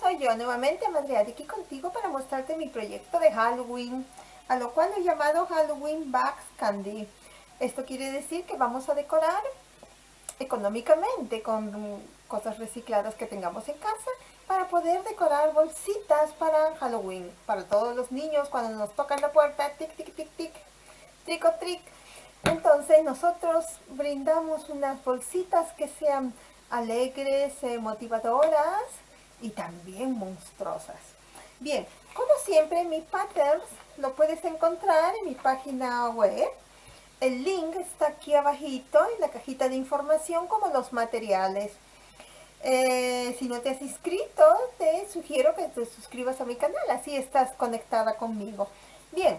soy yo nuevamente, Madre aquí contigo para mostrarte mi proyecto de Halloween, a lo cual he llamado Halloween Bags Candy. Esto quiere decir que vamos a decorar económicamente con cosas recicladas que tengamos en casa para poder decorar bolsitas para Halloween, para todos los niños cuando nos tocan la puerta, tic, tic, tic, tic, trick o trick. Entonces nosotros brindamos unas bolsitas que sean alegres, eh, motivadoras y también monstruosas. Bien, como siempre mi patterns lo puedes encontrar en mi página web. El link está aquí abajito en la cajita de información como los materiales. Eh, si no te has inscrito, te sugiero que te suscribas a mi canal, así estás conectada conmigo. Bien,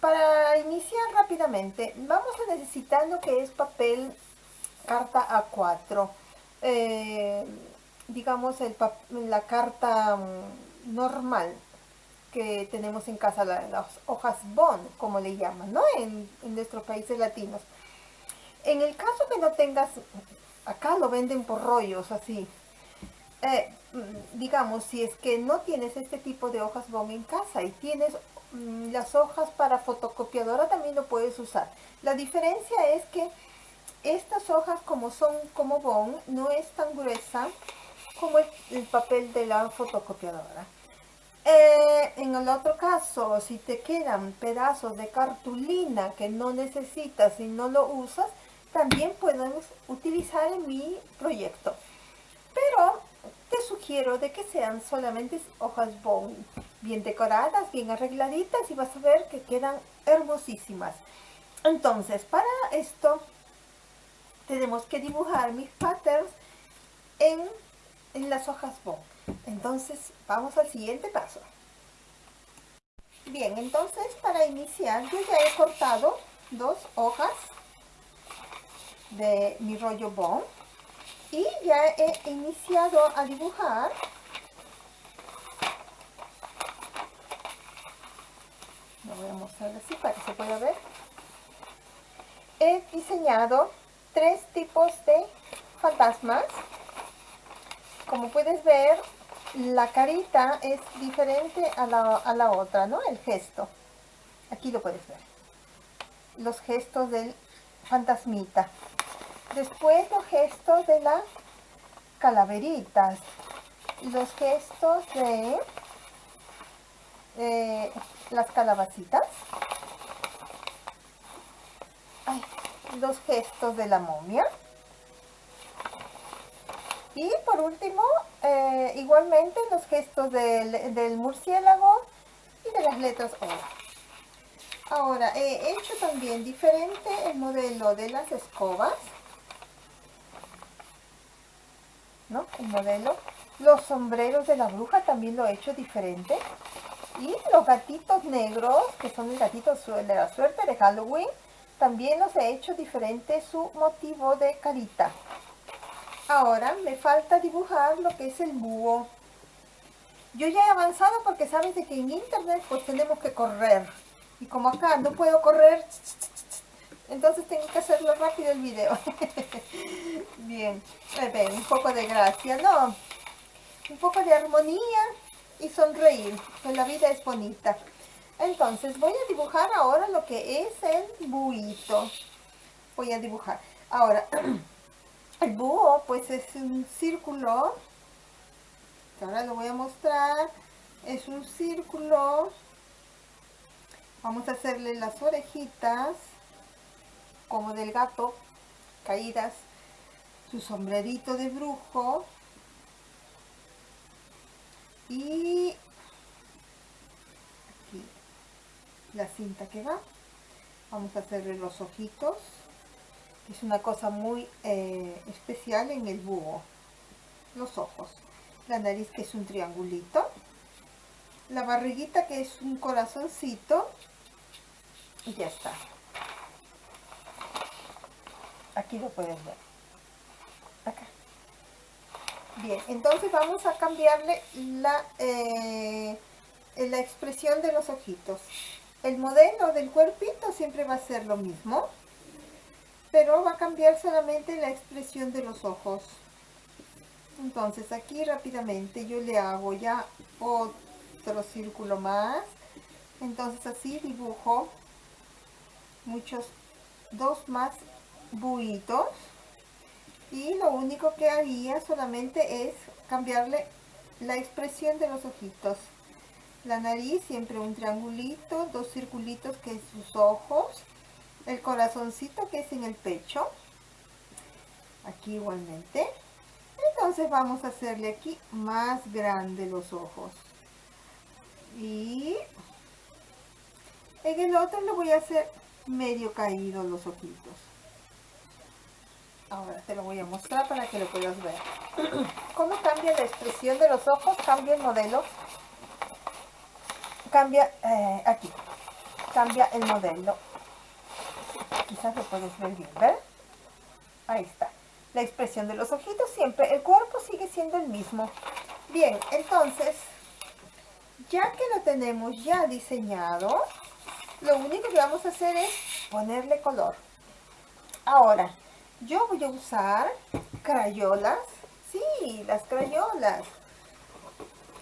para iniciar rápidamente, vamos a necesitar lo que es papel carta A4. Eh, digamos, el, la carta mm, normal que tenemos en casa, las hojas bond, como le llaman, ¿no? En, nuestros países latinos. En el caso que no tengas, acá lo venden por rollos, así. Eh, mm, digamos, si es que no tienes este tipo de hojas bond en casa y tienes mm, las hojas para fotocopiadora, también lo puedes usar. La diferencia es que estas hojas como son como bond, no es tan gruesa como el, papel de la fotocopiadora. Eh, en el otro caso, si te quedan pedazos de cartulina que no necesitas y no lo usas, también puedes utilizar en mi proyecto. Pero te sugiero de que sean solamente hojas bien decoradas, bien arregladitas y vas a ver que quedan hermosísimas. Entonces, para esto tenemos que dibujar mis patterns en, las hojas bond. Entonces, vamos al siguiente paso. Bien, entonces para iniciar yo ya he cortado dos hojas de mi rollo bond y ya he iniciado a dibujar lo voy a mostrar así para que se pueda ver he diseñado tres tipos de fantasmas. Como puedes ver, la carita es diferente a la, otra, ¿no? El gesto. Aquí lo puedes ver. Los gestos del fantasmita. Después los gestos de las calaveritas. Los gestos de eh, las calabacitas los gestos de la momia. Y por último, eh, igualmente los gestos del, murciélago y de las letras O. Ahora, he hecho también diferente el modelo de las escobas. ¿No? El modelo. Los sombreros de la bruja también lo he hecho diferente. Y los gatitos negros, que son los gatitos de la suerte de Halloween, también los he hecho diferente su motivo de carita. Ahora me falta dibujar lo que es el búho. Yo ya he avanzado porque sabes de que en internet pues tenemos que correr. Y como acá no puedo correr, entonces tengo que hacerlo rápido el video. Bien, ven, un poco de gracia, ¿no? Un poco de armonía y sonreír, que la vida es bonita. Entonces voy a dibujar ahora lo que es el buito. Voy a dibujar. Ahora, el búho pues es un círculo. Ahora lo voy a mostrar. Es un círculo. Vamos a hacerle las orejitas como del gato caídas. Su sombrerito de brujo. Y la cinta que va vamos a hacerle los ojitos es una cosa muy eh, especial en el búho. Los ojos. La nariz que es un triangulito. La barriguita que es un corazoncito. Y ya está. Aquí lo pueden ver. Acá. Bien entonces vamos a cambiarle la eh, la expresión de los ojitos. El modelo del cuerpito siempre va a ser lo mismo, pero va a cambiar solamente la expresión de los ojos. entonces aquí rápidamente yo le hago ya otro círculo más. Entonces así dibujo muchos dos más buitos. Y lo único que haría solamente es cambiarle la expresión de los ojitos. La nariz siempre un triangulito dos circulitos que es sus ojos el corazoncito que es en el pecho. Aquí igualmente. Entonces vamos a hacerle aquí más grande los ojos. Y en el otro le voy a hacer medio caído los ojitos. Ahora te lo voy a mostrar para que lo puedas ver. Cómo cambia la expresión de los ojos cambia el modelo. Cambia eh, aquí. Cambia el modelo lo puedes ver bien ¿ver? ahí está la expresión de los ojitos siempre, el cuerpo sigue siendo el mismo. Bien, entonces, ya que lo tenemos ya diseñado, lo único que vamos a hacer es ponerle color. Ahora, yo voy a usar crayolas. Sí, las crayolas.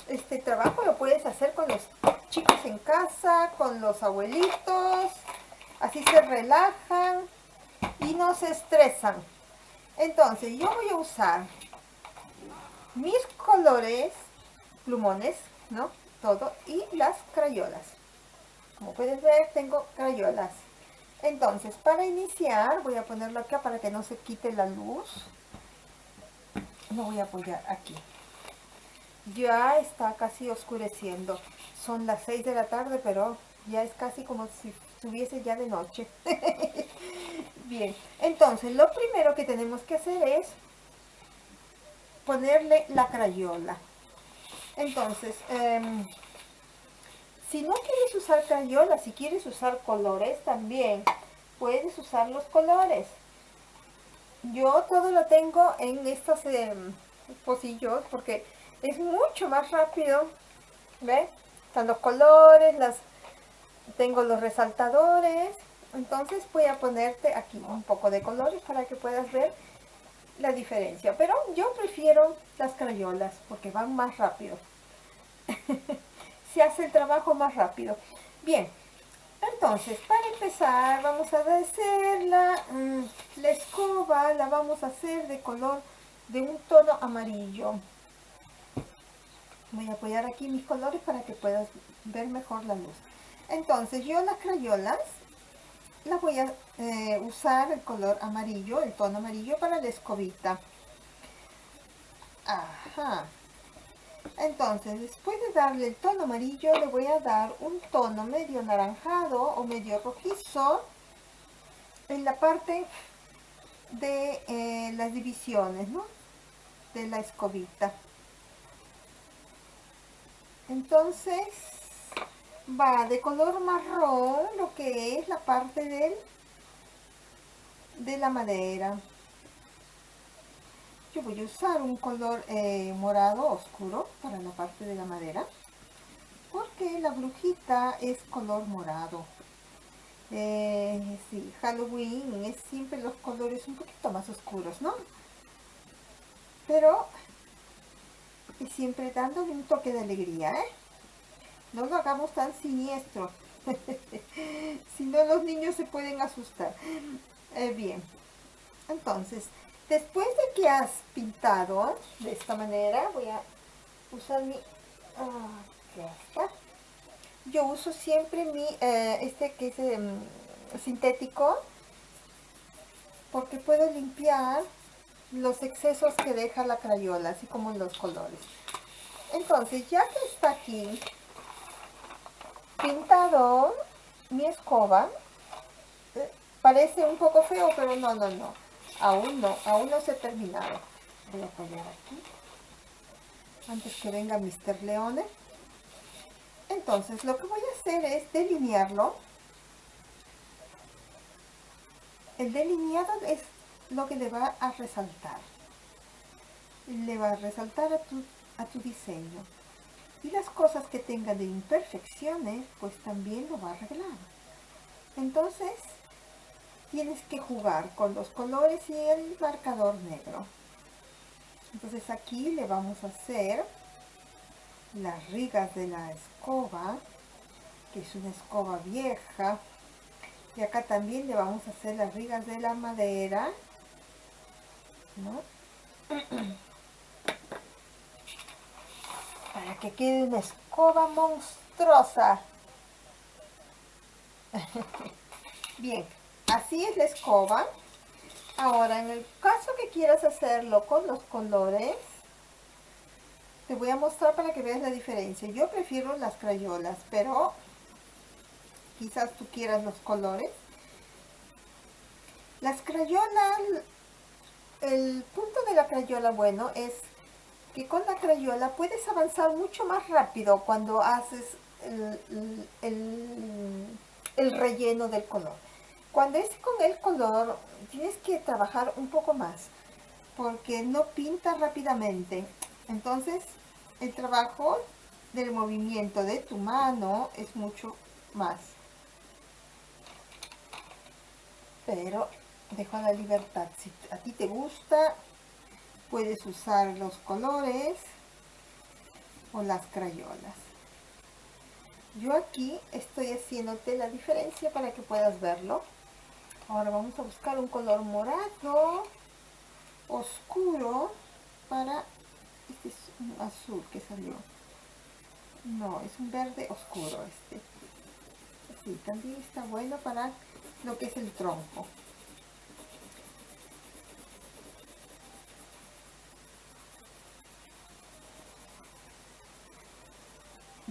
Este trabajo lo puedes hacer con los chicos en casa, con los abuelitos. Así se relajan y no se estresan. Entonces yo voy a usar mis colores, plumones, ¿no? Todo, y las crayolas. Como puedes ver, tengo crayolas. Entonces, para iniciar, voy a ponerlo acá para que no se quite la luz. Lo voy a apoyar aquí. Ya está casi oscureciendo. Son las 6 de la tarde, pero ya es casi como si estuviese ya de noche. Bien, entonces lo primero que tenemos que hacer es ponerle la crayola. Entonces, em, si no quieres usar crayola, si quieres usar colores también, puedes usar los colores. Yo todo lo tengo en estos em, pocillos porque es mucho más rápido. ¿Ve? Están los colores, las, tengo los resaltadores entonces voy a ponerte aquí un poco de colores para que puedas ver la diferencia. Pero yo prefiero las crayolas porque van más rápido. Se hace el trabajo más rápido. Bien, entonces para empezar vamos a hacer la, mm, la escoba, la vamos a hacer de color de un tono amarillo. Voy a apoyar aquí mis colores para que puedas ver mejor la luz. Entonces yo las crayolas la voy a eh, usar el color amarillo, el tono amarillo para la escobita. Ajá. Entonces, después de darle el tono amarillo, le voy a dar un tono medio naranjado o medio rojizo en la parte de eh, las divisiones, ¿no? De la escobita. Entonces, va de color marrón lo que es la parte del, de la madera. Yo voy a usar un color eh, morado oscuro para la parte de la madera porque la brujita es color morado. Eh, sí, Halloween es siempre los colores un poquito más oscuros, ¿no? Pero siempre dándole un toque de alegría, ¿eh? No lo hagamos tan siniestro. si no, los niños se pueden asustar. Eh, bien. Entonces, después de que has pintado de esta manera, voy a usar mi... Yo uso siempre mi, eh, este que es em, sintético, porque puedo limpiar los excesos que deja la crayola, así como los colores. Entonces, ya que está aquí pintado mi escoba. Parece un poco feo, pero no, no, no. Aún no, aún no se ha terminado. Voy a apoyar aquí. Antes que venga Mr. Leone. Entonces, lo que voy a hacer es delinearlo. El delineado es lo que le va a resaltar. Le va a resaltar a tu, a tu diseño. Y las cosas que tenga de imperfecciones, pues también lo va a arreglar. Entonces, tienes que jugar con los colores y el marcador negro. entonces aquí le vamos a hacer las rigas de la escoba que es una escoba vieja y acá también le vamos a hacer las rigas de la madera para que quede una escoba monstruosa. Bien así es la escoba. Ahora en el caso que quieras hacerlo con los colores te voy a mostrar para que veas la diferencia. Yo prefiero las crayolas pero quizás tú quieras los colores. Las crayolas el punto de la crayola bueno es que con la crayola puedes avanzar mucho más rápido cuando haces el, relleno del color. Cuando es con el color tienes que trabajar un poco más porque no pinta rápidamente. Entonces el trabajo del movimiento de tu mano es mucho más. Pero dejo la libertad. Si a ti te gusta, puedes usar los colores o las crayolas. Yo aquí estoy haciéndote la diferencia para que puedas verlo. Ahora vamos a buscar un color morado oscuro para... Este es un azul que salió. No, es un verde oscuro este. Sí, también está bueno para lo que es el tronco.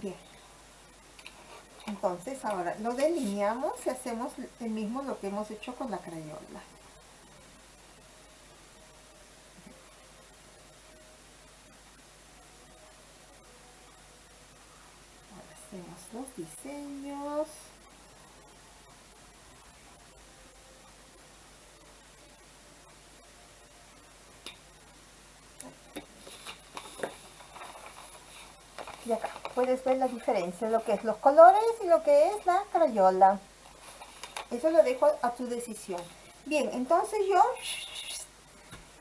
Bien. Entonces ahora lo delineamos y hacemos el mismo lo que hemos hecho con la crayola. Hacemos los diseños. y acá puedes ver la diferencia lo que es los colores y lo que es la crayola. Eso lo dejo a tu decisión. Bien entonces yo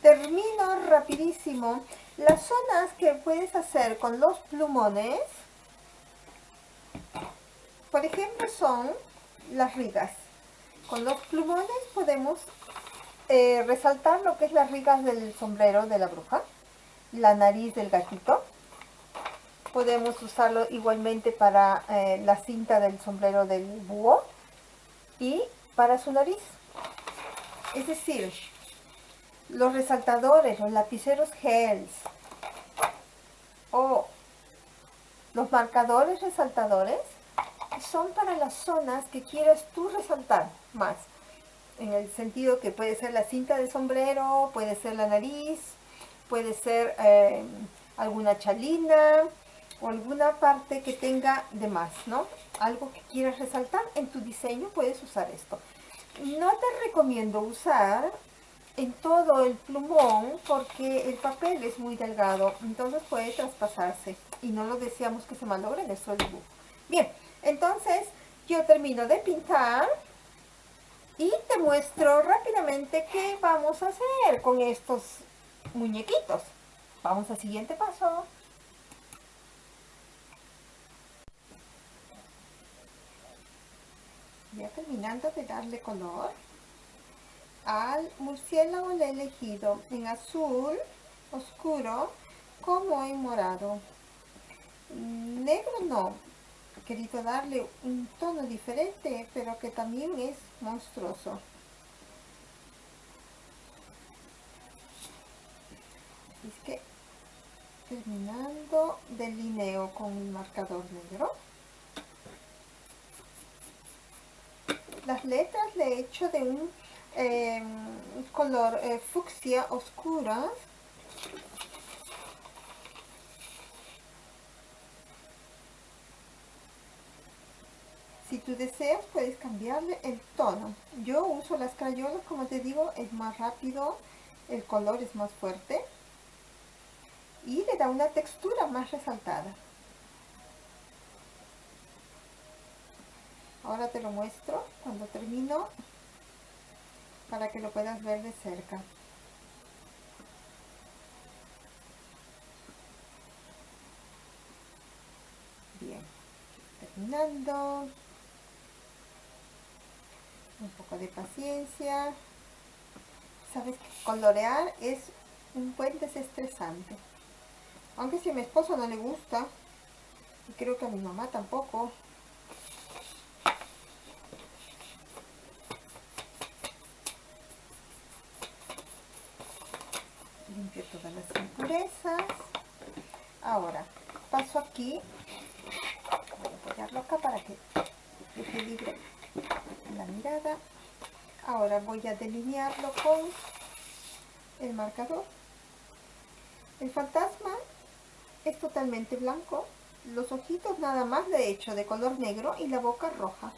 termino rapidísimo. Las zonas que puedes hacer con los plumones por ejemplo son las rigas. Con los plumones podemos eh, resaltar lo que es las rigas del sombrero de la bruja la nariz del gatito podemos usarlo igualmente para eh, la cinta del sombrero del búho y para su nariz. Es decir los resaltadores, los lapiceros gels o los marcadores resaltadores son para las zonas que quieras tú resaltar más. En el sentido que puede ser la cinta de sombrero, puede ser la nariz, puede ser eh, alguna chalina, o alguna parte que tenga de más, ¿no? Algo que quieras resaltar en tu diseño, puedes usar esto. No te recomiendo usar en todo el plumón porque el papel es muy delgado, entonces puede traspasarse y no lo deseamos que se malogre nuestro dibujo. Bien, entonces yo termino de pintar y te muestro rápidamente qué vamos a hacer con estos muñequitos. Vamos al siguiente paso. Terminando de darle color al murciélago le he elegido en azul oscuro como en morado. Negro no. Querido darle un tono diferente pero que también es monstruoso. Es que terminando delineo con el marcador negro Las letras le he hecho de un em, color eh, fucsia oscura. Si tú deseas puedes cambiarle el tono. Yo uso las crayolas, como te digo, es más rápido, el color es más fuerte y le da una textura más resaltada. ahora te lo muestro cuando termino para que lo puedas ver de cerca. Bien terminando. Un poco de paciencia. Sabes que colorear es un buen desestresante. Aunque si a mi esposo no le gusta y creo que a mi mamá tampoco todas las impurezas. Ahora, paso aquí, voy a apoyarlo acá para que equilibre la mirada. Ahora voy a delinearlo con el marcador. El fantasma es totalmente blanco. Los ojitos nada más he hecho de color negro y la boca roja.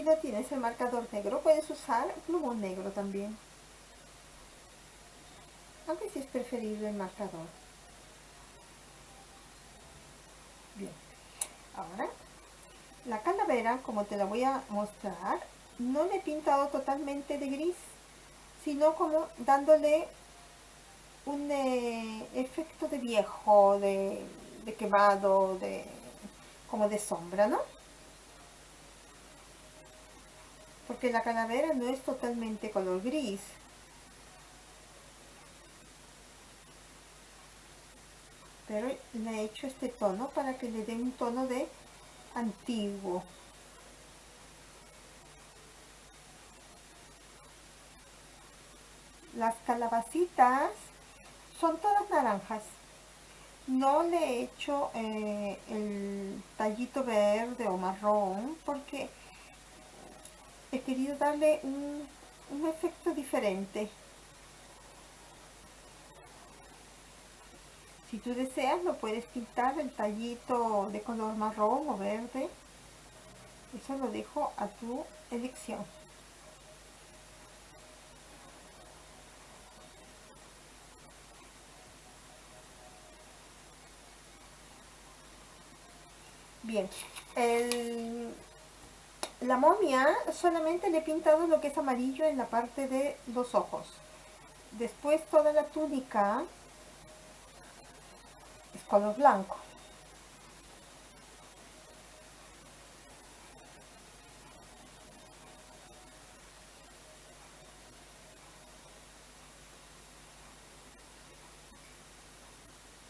Si no tienes el marcador negro, puedes usar plumón negro también. Aunque si es preferible el marcador. Bien. Ahora, la calavera, como te la voy a mostrar, no le he pintado totalmente de gris, sino como dándole un eh, efecto de viejo, de, de quemado, de, como de sombra, ¿no? Porque la calavera no es totalmente color gris. Pero le he hecho este tono para que le dé un tono de antiguo. Las calabacitas son todas naranjas. No le he hecho eh, el tallito verde o marrón porque he querido darle un, efecto diferente. Si tú deseas, lo puedes pintar el tallito de color marrón o verde. Eso lo dejo a tu elección. Bien, el, la momia solamente le he pintado lo que es amarillo en la parte de los ojos. Después toda la túnica es color blanco.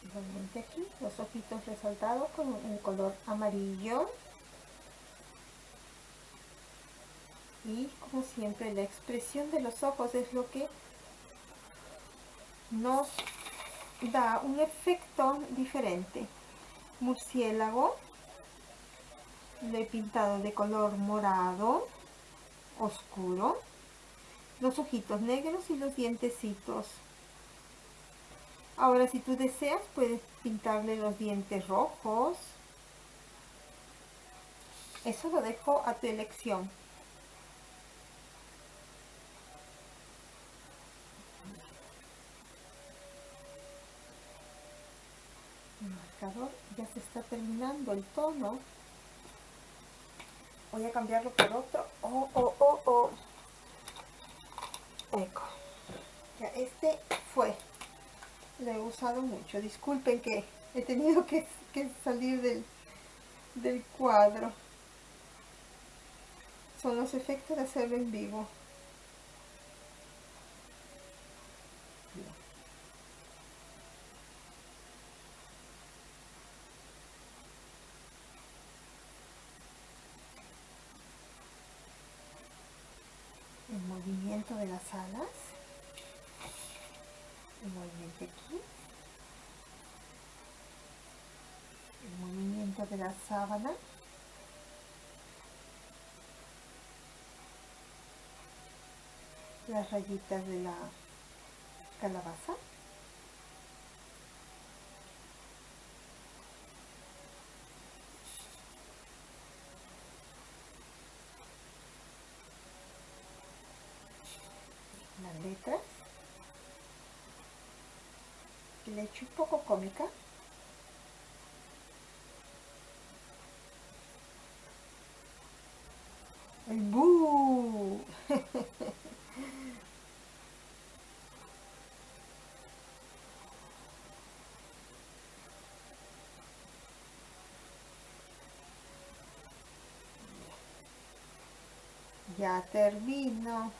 Igualmente aquí los ojitos resaltados con un color amarillo. Y como siempre la expresión de los ojos es lo que nos da un efecto diferente. Murciélago lo he pintado de color morado oscuro. Los ojitos negros y los dientecitos. Ahora si tú deseas puedes pintarle los dientes rojos. Eso lo dejo a tu elección ya se está terminando el tono. Voy a cambiarlo por otro. Oh, oh, oh, oh. Ya este fue. Lo he usado mucho. Disculpen que he tenido que, salir del, del cuadro. Son los efectos de hacerlo en vivo movimiento de las alas, el movimiento aquí, el movimiento de la sábana, las rayitas de la calabaza, crederci, poco cómica. El bu! ya termino.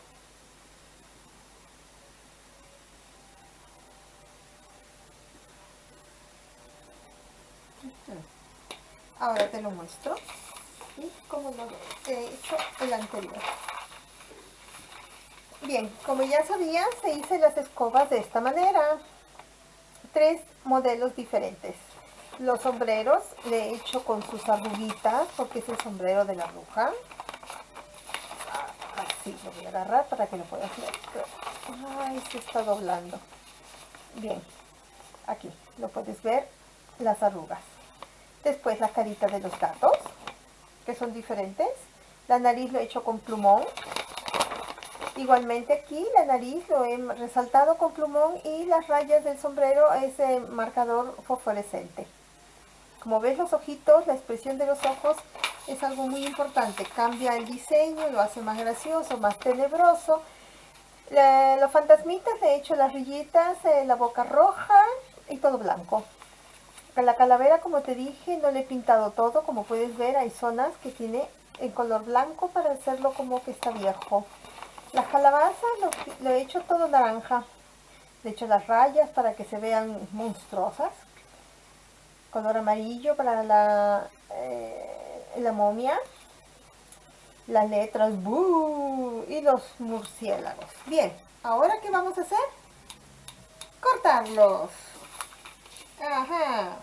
Ahora te lo muestro. Y como lo he hecho el anterior. Bien, como ya sabías, se hice las escobas de esta manera. Tres modelos diferentes. Los sombreros le he hecho con sus arruguitas, porque es el sombrero de la bruja. Así lo voy a agarrar para que lo puedas ver. Ay, se está doblando. Bien, aquí lo puedes ver, las arrugas. Después la carita de los gatos, que son diferentes. La nariz lo he hecho con plumón. Igualmente aquí la nariz lo he resaltado con plumón y las rayas del sombrero es marcador fosforescente. Como ves los ojitos, la expresión de los ojos es algo muy importante. Cambia el diseño, lo hace más gracioso, más tenebroso. los fantasmitas he hecho las rillitas, eh, la boca roja y todo blanco. La calavera, como te dije, no le he pintado todo. Como puedes ver, hay zonas que tiene en color blanco para hacerlo como que está viejo. La calabaza lo, he hecho todo naranja. Le he hecho las rayas para que se vean monstruosas. Color amarillo para la, eh, la momia. Las letras y los murciélagos. Bien, ahora ¿qué vamos a hacer? Cortarlos. Ajá.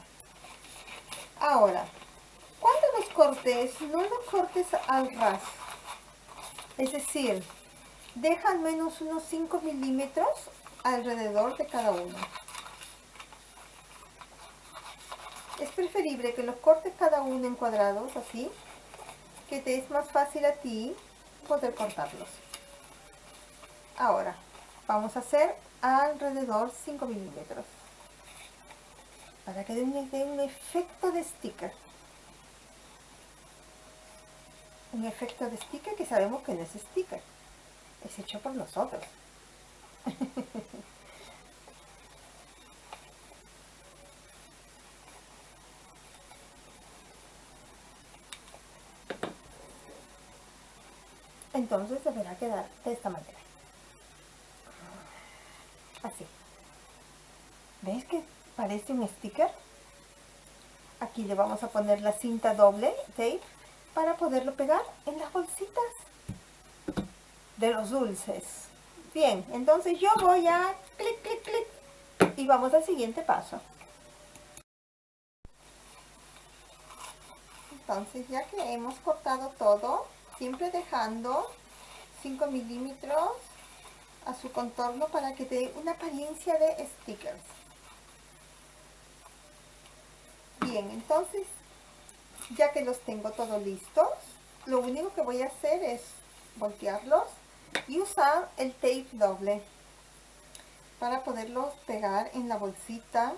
Ahora, cuando los cortes, no los cortes al ras. Es decir, deja al menos unos 5 milímetros alrededor de cada uno. Es preferible que los cortes cada uno en cuadrados, así, que te es más fácil a ti poder cortarlos. Ahora, vamos a hacer alrededor 5 milímetros para que dé un, efecto de sticker. Un efecto de sticker que sabemos que no es sticker, es hecho por nosotros. Entonces deberá quedar de esta manera. Así. ¿Ves que parece un sticker. Aquí le vamos a poner la cinta doble tape para poderlo pegar en las bolsitas de los dulces. Bien, entonces yo voy a clic, clic, clic y vamos al siguiente paso. Entonces ya que hemos cortado todo, siempre dejando 5 milímetros a su contorno para que dé una apariencia de stickers. Bien, entonces, ya que los tengo todos listos, lo único que voy a hacer es voltearlos y usar el tape doble para poderlos pegar en la bolsita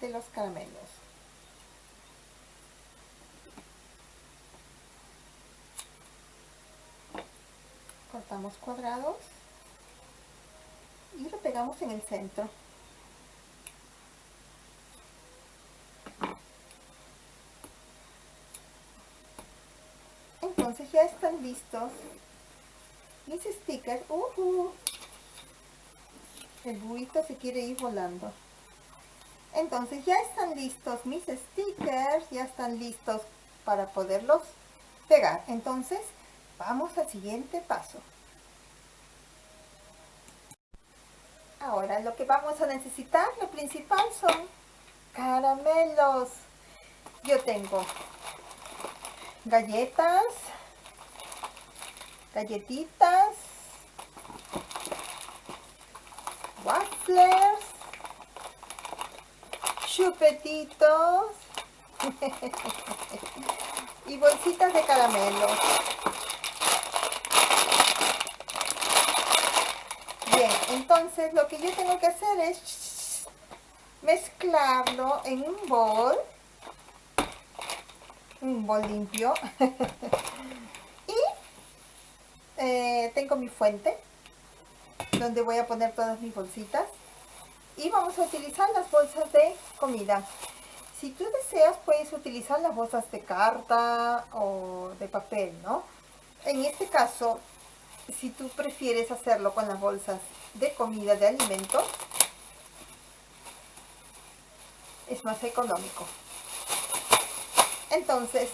de los caramelos. Cortamos cuadrados y lo pegamos en el centro. entonces ya están listos mis stickers. Uh El buito se quiere ir volando. Entonces ya están listos mis stickers, ya están listos para poderlos pegar. Entonces vamos al siguiente paso. Ahora lo que vamos a necesitar, lo principal son caramelos. Yo tengo galletas, galletitas, waffles, chupetitos. Y bolsitas de caramelo. Bien, entonces lo que yo tengo que hacer es mezclarlo en un bol, un bol limpio eh, tengo mi fuente donde voy a poner todas mis bolsitas y vamos a utilizar las bolsas de comida. Si tú deseas puedes utilizar las bolsas de carta o de papel no en este caso si tú prefieres hacerlo con las bolsas de comida de alimentos es más económico. Entonces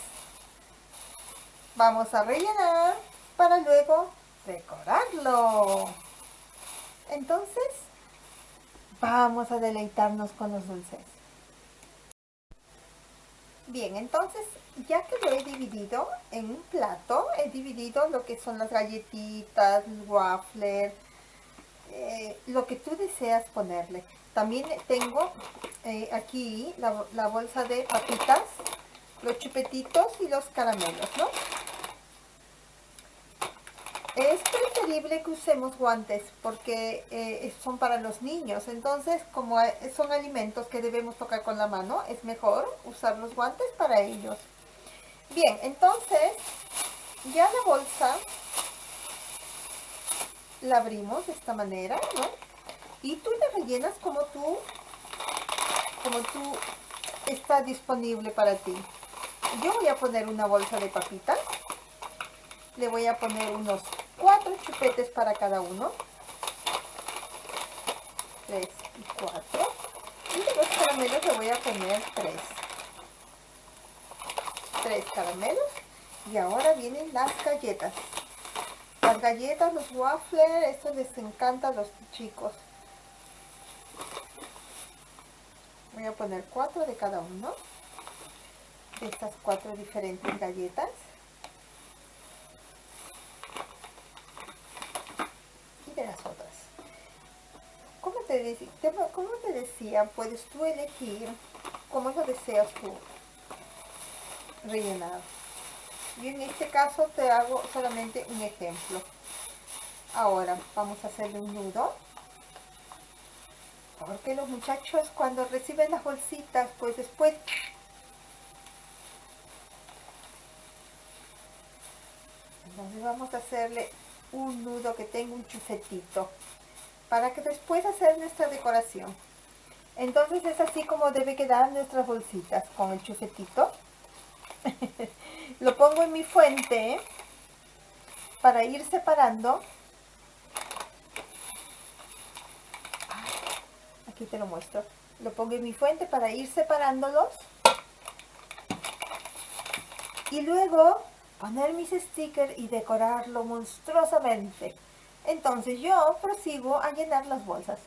vamos a rellenar para luego decorarlo. Entonces vamos a deleitarnos con los dulces. Bien entonces ya que lo he dividido en un plato he dividido lo que son las galletitas el waffler eh, lo que tú deseas ponerle. También tengo eh, aquí la, la bolsa de papitas los chupetitos y los caramelos ¿no? Es preferible que usemos guantes porque eh, son para los niños, entonces como son alimentos que debemos tocar con la mano, es mejor usar los guantes para ellos. Bien, entonces ya la bolsa la abrimos de esta manera, ¿no? Y tú la rellenas como tú, como tú está disponible para ti. Yo voy a poner una bolsa de papitas, le voy a poner unos cuatro chupetes para cada uno. Tres y cuatro. Y de los caramelos le voy a poner tres. Tres caramelos. Y ahora vienen las galletas. Las galletas, los waffles, esto les encanta a los chicos. Voy a poner cuatro de cada uno. De estas cuatro diferentes galletas. Como te decía, puedes tú elegir cómo lo deseas tú rellenar. Y en este caso te hago solamente un ejemplo. Ahora vamos a hacerle un nudo. Porque los muchachos cuando reciben las bolsitas, pues después Entonces vamos a hacerle un nudo que tenga un chufetito para que después hacer nuestra decoración. Entonces es así como debe quedar nuestras bolsitas con el chufetito. Lo pongo en mi fuente para ir separando. Aquí te lo muestro. Lo pongo en mi fuente para ir separándolos. Y luego poner mis stickers y decorarlo monstruosamente. Entonces yo prosigo a llenar las bolsas.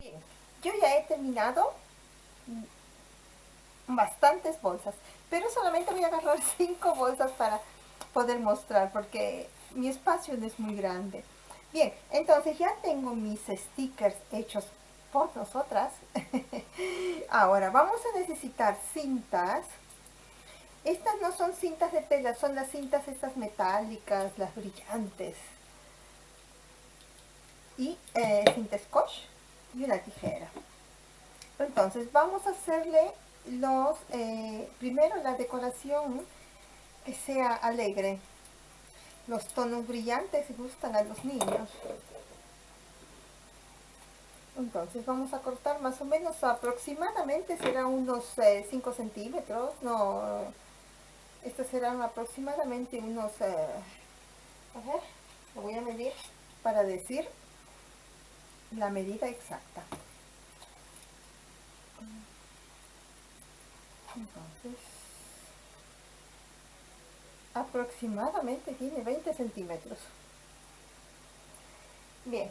Bien, yo ya he terminado bastantes bolsas, pero solamente voy a agarrar cinco bolsas para poder mostrar porque mi espacio no es muy grande. Bien, entonces ya tengo mis stickers hechos por nosotras. Ahora vamos a necesitar cintas estas no son cintas de tela, son las cintas estas metálicas, las brillantes. Y eh, cinta scotch y una tijera. Entonces vamos a hacerle los, eh, primero la decoración que sea alegre. Los tonos brillantes gustan a los niños. Entonces vamos a cortar más o menos aproximadamente, será unos 5 eh, centímetros, no estos serán aproximadamente unos, eh, a ver, lo voy a medir para decir la medida exacta. Entonces, aproximadamente tiene 20 centímetros. Bien.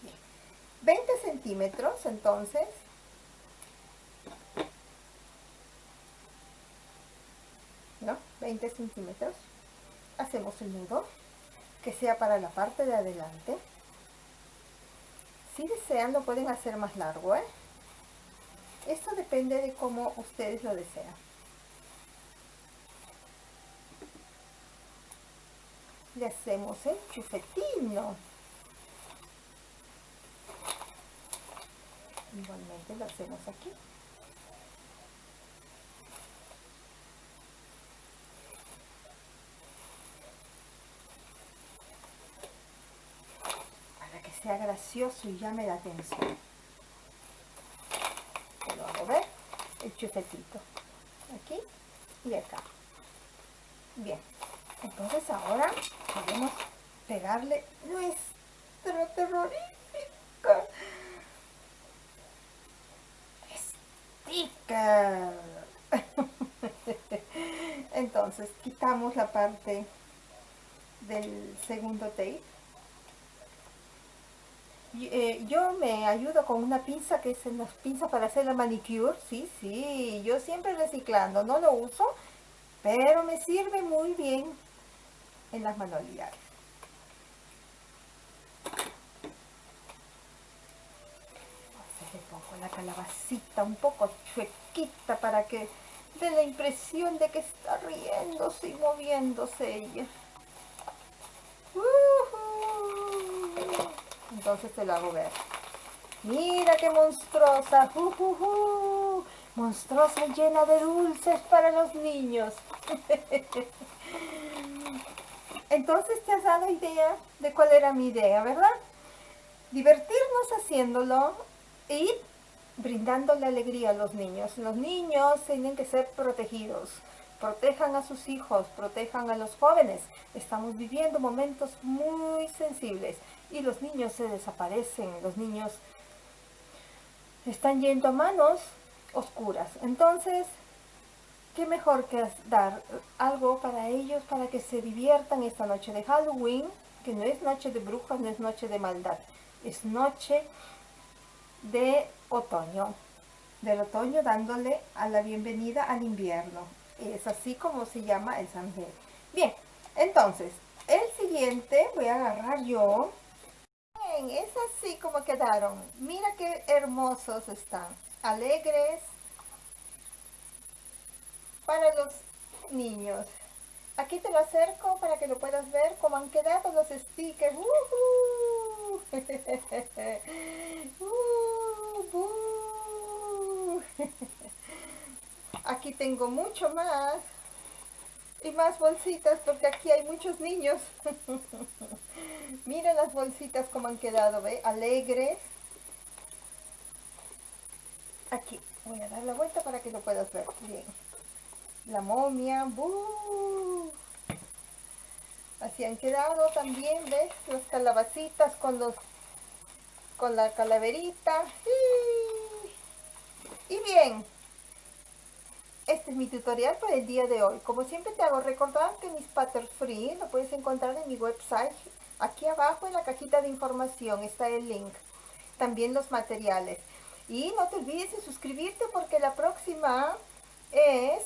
Bien. 20 centímetros, entonces, ¿no? 20 centímetros hacemos el nudo que sea para la parte de adelante. Si desean lo pueden hacer más largo ¿eh? esto depende de cómo ustedes lo desean. Le hacemos el chufetino igualmente lo hacemos aquí sea gracioso y llame la atención. Lo hago ver, el chufetito. Aquí y acá. Bien, entonces ahora podemos pegarle nuestro terrorífico sticker. Entonces quitamos la parte del segundo tape. Eh, yo me ayudo con una pinza que es una pinza para hacer la manicure. Sí, sí, yo siempre reciclando, no lo uso, pero me sirve muy bien en las manualidades. le pongo la calabacita un poco chuequita para que dé la impresión de que está riéndose y moviéndose ella. Entonces te lo hago ver. Mira qué monstruosa. Monstruosa llena de dulces para los niños. Entonces te has dado idea de cuál era mi idea, ¿verdad? Divertirnos haciéndolo y brindándole alegría a los niños. Los niños tienen que ser protegidos. Protejan a sus hijos, protejan a los jóvenes. Estamos viviendo momentos muy sensibles y los niños se desaparecen. Los niños están yendo a manos oscuras. Entonces, qué mejor que dar algo para ellos, para que se diviertan esta noche de Halloween, que no es noche de brujas, no es noche de maldad, es noche de otoño, del otoño dándole a la bienvenida al invierno. Es así como se llama el Samhain. Bien, entonces, el siguiente voy a agarrar yo. Es así como quedaron. Mira qué hermosos están. Alegres para los niños. Aquí te lo acerco para que lo puedas ver cómo han quedado los stickers. Aquí tengo mucho más. Y más bolsitas porque aquí hay muchos niños. Miren las bolsitas como han quedado, ¿ve? Alegres. Aquí. Voy a dar la vuelta para que lo puedas ver bien. La momia. Así han quedado también, ¿ves? Las calabacitas con los con la calaverita. Y bien, este es mi tutorial para el día de hoy. Como siempre te hago recordar que mis pattern free lo puedes encontrar en mi website. Aquí abajo en la cajita de información está el link. También los materiales. Y no te olvides de suscribirte porque la próxima es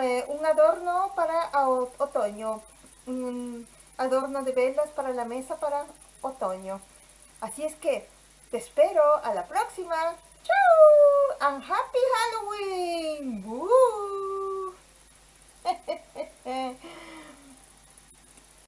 eh, un adorno para otoño. Un adorno de velas para la mesa para otoño. Así es que te espero a la próxima. ¡Chao! And Happy Halloween!